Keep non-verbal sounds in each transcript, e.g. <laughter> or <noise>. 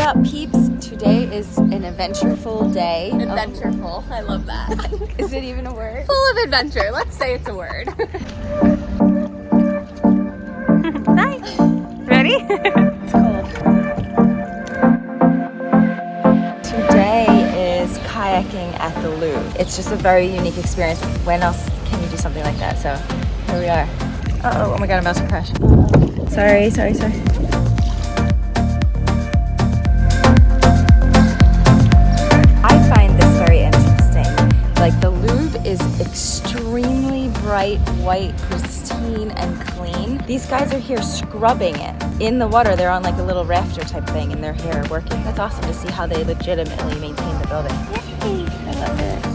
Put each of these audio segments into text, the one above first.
up, peeps? Today is an adventureful day. Adventureful. I love that. <laughs> Is it even a word? Full of adventure. Let's say it's a word. <laughs> Hi. Ready? <laughs> it's cold. Today is kayaking at the Louvre. It's just a very unique experience. When else can you do something like that? So here we are. Uh oh, oh my god, I'm about to crash. Sorry, sorry, sorry. Bright, white, pristine, and clean. These guys are here scrubbing it. In the water, they're on like a little rafter type thing and they're here working. That's awesome to see how they legitimately maintain the building. Yay! I love it.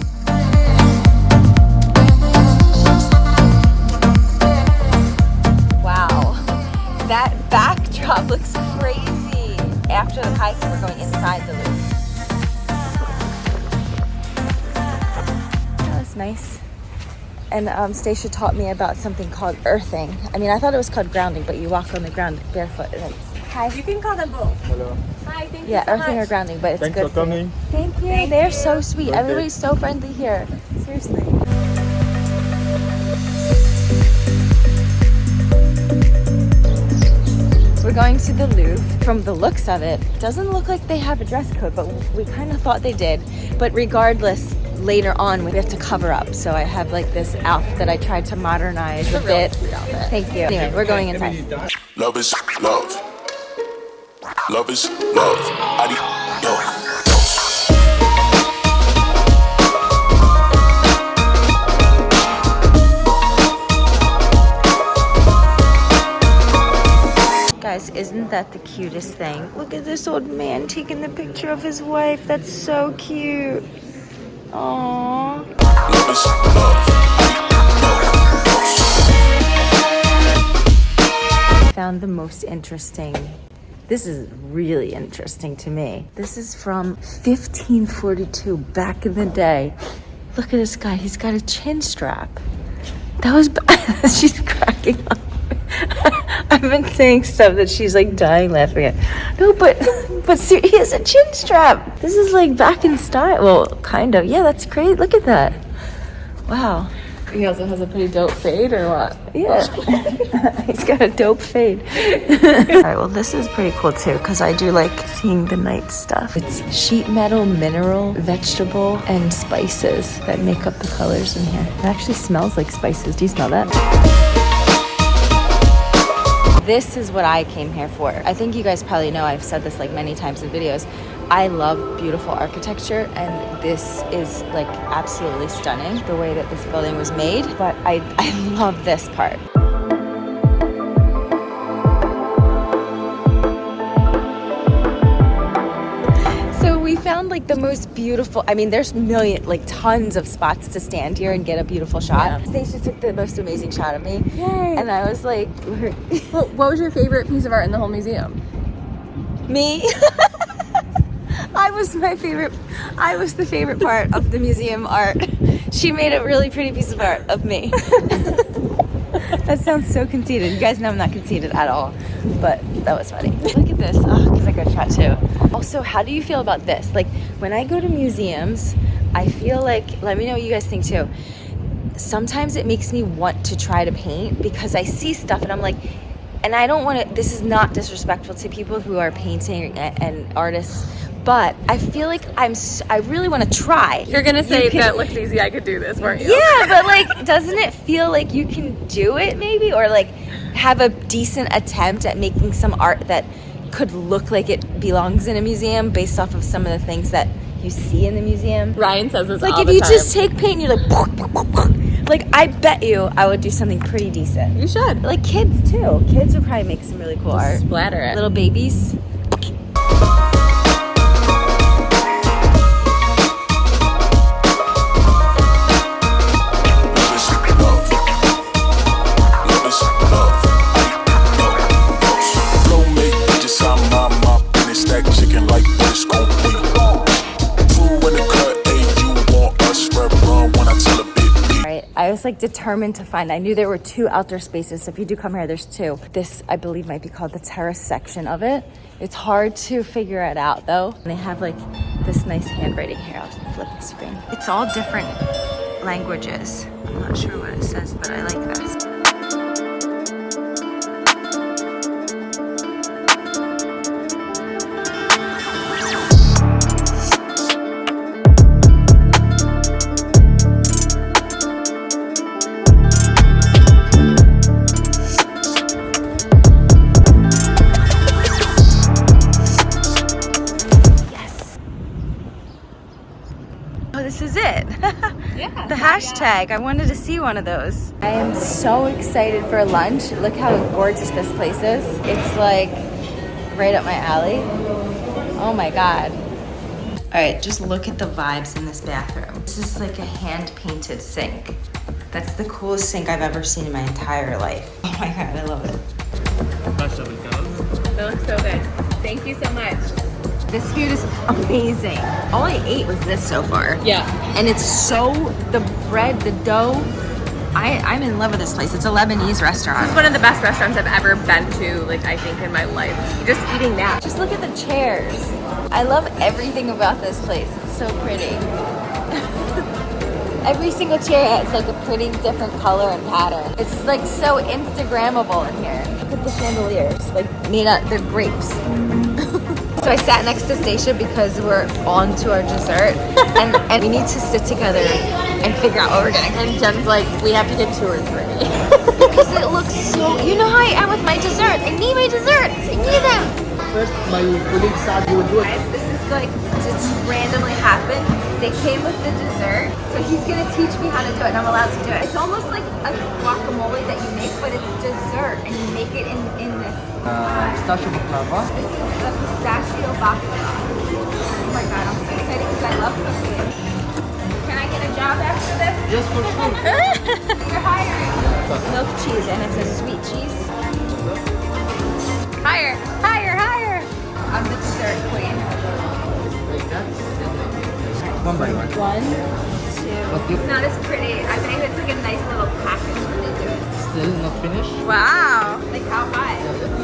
Wow, that backdrop looks crazy. After the hiking, we're going inside the Louvre. That was nice. And um, Stacia taught me about something called earthing. I mean, I thought it was called grounding, but you walk on the ground barefoot. And it's, hi. You can call them both. Hello. Hi, thank Yeah, you so earthing or grounding, but it's Thanks good. Thanks for coming. Thank you. Thank They're you. so sweet. Okay. Everybody's so friendly here. Seriously. We're going to the Louvre. From the looks of it, doesn't look like they have a dress code, but we kind of thought they did. But regardless, later on we have to cover up. So I have like this outfit that I tried to modernize a, a really bit. sweet. Thank you. Anyway, we're going inside. Love is love. Love is love. Adios. Guys, isn't that the cutest thing? Look at this old man taking the picture of his wife. That's so cute. Aww. Found the most interesting. This is really interesting to me. This is from 1542, back in the day. Look at this guy. He's got a chin strap. That was. <laughs> she's cracking up. <laughs> I've been saying stuff that she's like dying laughing at. No, but <laughs> but ser- he has a chin strap. This is like back in style. Well, kind of. Yeah, that's great. Look at that. Wow. He also has a pretty dope fade, or what? Yeah. <laughs> He's got a dope fade. All right, well, this is pretty cool too because I do like seeing the night stuff. It's sheet metal, mineral, vegetable, and spices that make up the colors in here. It actually smells like spices. Do you smell that? This is what I came here for. I think you guys probably know I've said this like many times in videos. I love beautiful architecture and this is like absolutely stunning the way that this building was made, but I, I <laughs> love this part. We found like the most beautiful, I mean, there's million, like tons of spots to stand here and get a beautiful shot. Stacia took the most amazing shot of me. Yay. And I was like, <laughs> Well, what was your favorite piece of art in the whole museum? me. <laughs> I was my favorite, I was the favorite part of the museum art. She made a really pretty piece of art of me. <laughs> that sounds so conceited. You guys know I'm not conceited at all, but that was funny. Look at this. Ah, oh, because I got shot too. Also, how do you feel about this? Like, when I go to museums, I feel like, let me know what you guys think too. Sometimes it makes me want to try to paint because I see stuff and I'm like, and I don't want to, this is not disrespectful to people who are painting and, and artists, but I feel like I'm, I really want to try. You're gonna say You can- that looks easy. I could do this, weren't you? yeah, but like, doesn't it feel like you can do it maybe? Or like have a decent attempt at making some art that could look like it belongs in a museum based off of some of the things that you see in the museum? Ryan says this Like if you time. just take paint and you're like, like I bet you I would do something pretty decent. you should Like kids too. Kids would probably make some really cool art. splatter it. Little babies. Like determined to find. I knew there were two outdoor spaces. So if you do come here, there's two. This, I believe, might be called the terrace section of it. It's hard to figure it out though. And they have like this nice handwriting here. I'll flip the screen. It's all different languages. I'm not sure what it says, but I like this. Is it. <laughs> Yeah. the hashtag. I wanted to see one of those. I am so excited for lunch. Look how gorgeous this place is. It's like right up my alley. Oh my god. All right, just look at the vibes in this bathroom. This is like a hand painted sink. That's the coolest sink I've ever seen in my entire life. <laughs> Oh my god, I love it. They looks so good. Thank you so much. This food is amazing. All I ate was this so far. Yeah. And it's so, the bread, the dough, I, I'm in love with this place. It's a Lebanese restaurant. It's one of the best restaurants I've ever been to, like I think in my life. Just eating that. Just look at the chairs. I love everything about this place. It's so pretty. <laughs> Every single chair has like a pretty different color and pattern. It's like so Instagrammable in here. Look at the chandeliers, like made out, they're grapes. So I sat next to Stacia because we're on to our dessert <laughs> and, and we need to sit together and figure out what we're getting. And Jen's like, we have to get two or three. <laughs> Because it looks so, you know how I am with my desserts. I need my desserts. I need them. First, my colleague said he would do it. guys, this is like just randomly happened. They came with the dessert, so he's gonna teach me how to do it, and I'm allowed to do it. It's almost like a guacamole that you make, but it's dessert, and you make it in in this. Uh, pistachio baklava. This is the pistachio baklava. Oh my god, I'm so excited because I love cooking. Can I get a job after this? Just for sure. <laughs> You're hiring. Milk cheese, and it's a sweet cheese. Higher, higher, higher. I'm the dessert queen. One by one. One, two. It's not as pretty. I think it's like a nice little package when they do it. Still not finished. Wow. Like how high?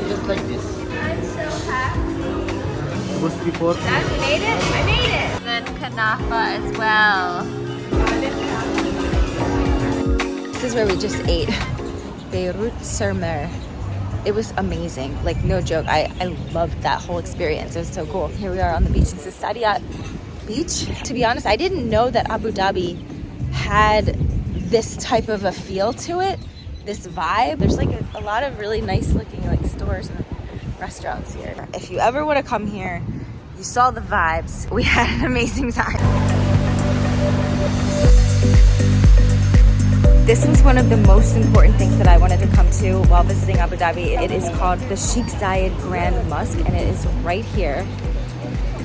Just like this. I'm so happy. Was before. Dad, we made it? I made it. Then kanafa as well. This is where we just ate. Beirut Sur Mer. It was amazing. Like no joke. I, I loved that whole experience. It was so cool. Here we are on the beach. This is Saadiyat Beach. To be honest, I didn't know that Abu Dhabi had this type of a feel to it. This vibe. There's like a, a lot of really nice looking like stores and restaurants here. If you ever want to come here, you saw the vibes. We <laughs> had an amazing time. This is one of the most important things that I wanted to come to while visiting Abu Dhabi. It is called the Sheikh Zayed Grand Mosque and it is right here.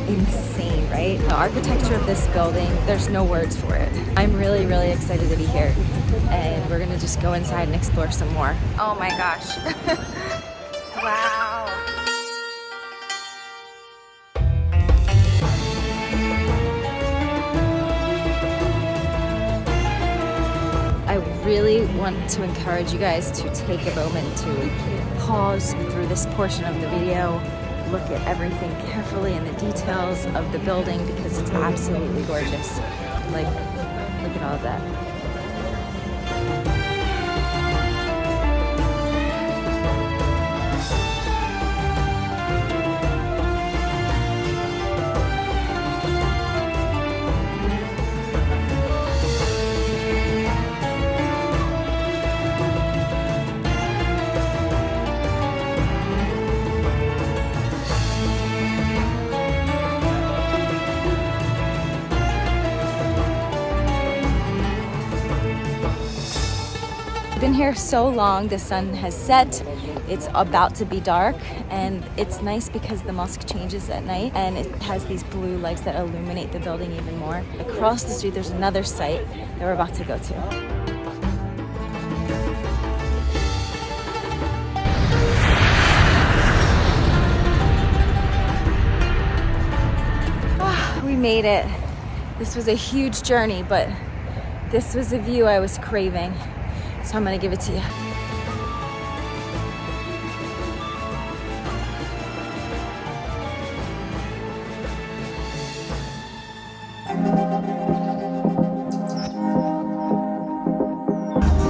Insane, right? The architecture of this building, there's no words for it. I'm really, really excited to be here. And we're gonna just go inside and explore some more. Oh my gosh. <laughs> wow. I really want to encourage you guys to take a moment to pause through this portion of the video, look at everything carefully and the details of the building because it's absolutely gorgeous. Like, look at all that. Here so long, the sun has set. It's about to be dark, and it's nice because the mosque changes at night and it has these blue lights that illuminate the building even more. Across the street, there's another site that we're about to go to. Ah, we made it. This was a huge journey, but This was the view I was craving. So I'm gonna give it to you.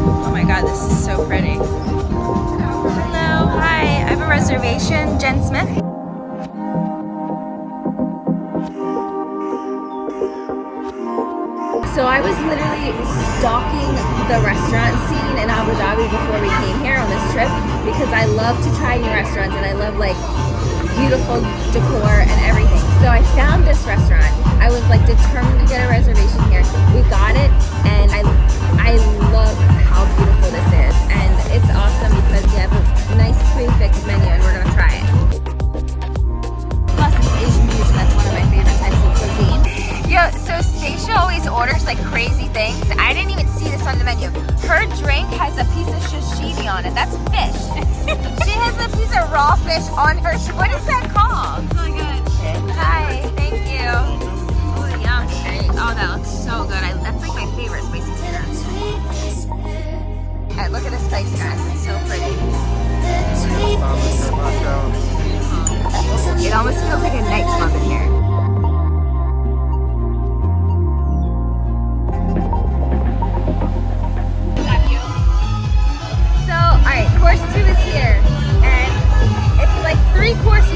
Oh my god, this is so pretty. Hello, hi. I have a reservation. Jen Smith. So I was literally stalking the restaurant scene in Abu Dhabi before we came here on this trip because I love to try new restaurants and I love like beautiful decor and everything. So I found this restaurant. I was like determined to get a reservation here. We got it and I I love how beautiful here. And it's like three courses